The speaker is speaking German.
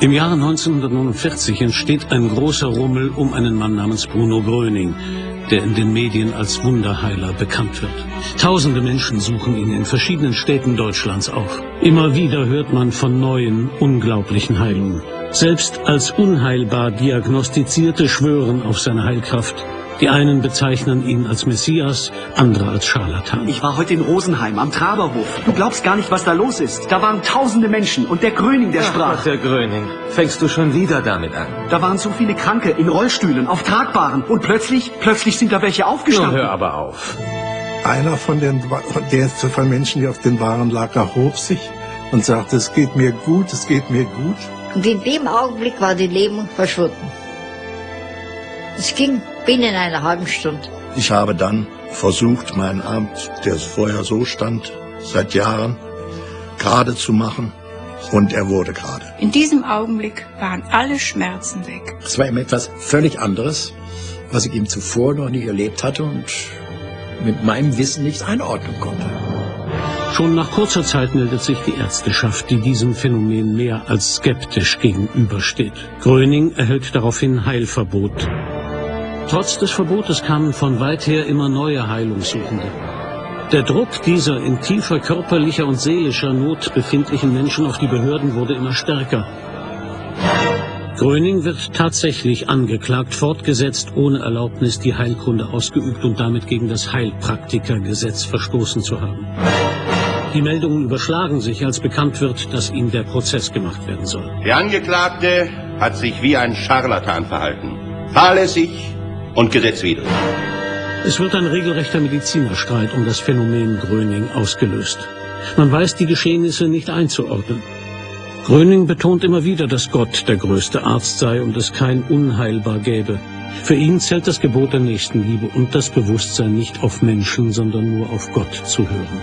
Im Jahre 1949 entsteht ein großer Rummel um einen Mann namens Bruno Gröning, der in den Medien als Wunderheiler bekannt wird. Tausende Menschen suchen ihn in verschiedenen Städten Deutschlands auf. Immer wieder hört man von neuen, unglaublichen Heilungen. Selbst als unheilbar Diagnostizierte schwören auf seine Heilkraft. Die einen bezeichnen ihn als Messias, andere als Scharlatan. Ich war heute in Rosenheim am Traberhof. Du glaubst gar nicht, was da los ist. Da waren tausende Menschen und der Gröning, der Ach sprach. Gott, der Gröning. Fängst du schon wieder damit an? Da waren so viele Kranke in Rollstühlen, auf Tragbaren. Und plötzlich, plötzlich sind da welche Nun aufgestanden. hör aber auf. Einer von den der von Menschen, die auf den Waren lag, erhob sich und sagte, es geht mir gut, es geht mir gut. Und in dem Augenblick war die Lähmung verschwunden. Es ging binnen einer halben Stunde. Ich habe dann versucht, meinen Arm, der vorher so stand, seit Jahren, gerade zu machen. Und er wurde gerade. In diesem Augenblick waren alle Schmerzen weg. Es war ihm etwas völlig anderes, was ich ihm zuvor noch nicht erlebt hatte und mit meinem Wissen nicht einordnen konnte. Schon nach kurzer Zeit meldet sich die Ärzteschaft, die diesem Phänomen mehr als skeptisch gegenübersteht. Gröning erhält daraufhin Heilverbot. Trotz des Verbotes kamen von weit her immer neue Heilungssuchende. Der Druck dieser in tiefer körperlicher und seelischer Not befindlichen Menschen auf die Behörden wurde immer stärker. Gröning wird tatsächlich angeklagt, fortgesetzt ohne Erlaubnis die Heilkunde ausgeübt und damit gegen das Heilpraktikergesetz verstoßen zu haben. Die Meldungen überschlagen sich, als bekannt wird, dass ihm der Prozess gemacht werden soll. Der Angeklagte hat sich wie ein Scharlatan verhalten. Fahrlässig und gesetzwidrig. Es wird ein regelrechter Medizinerstreit um das Phänomen Gröning ausgelöst. Man weiß die Geschehnisse nicht einzuordnen. Gröning betont immer wieder, dass Gott der größte Arzt sei und es kein Unheilbar gäbe. Für ihn zählt das Gebot der Nächstenliebe und das Bewusstsein nicht auf Menschen, sondern nur auf Gott zu hören.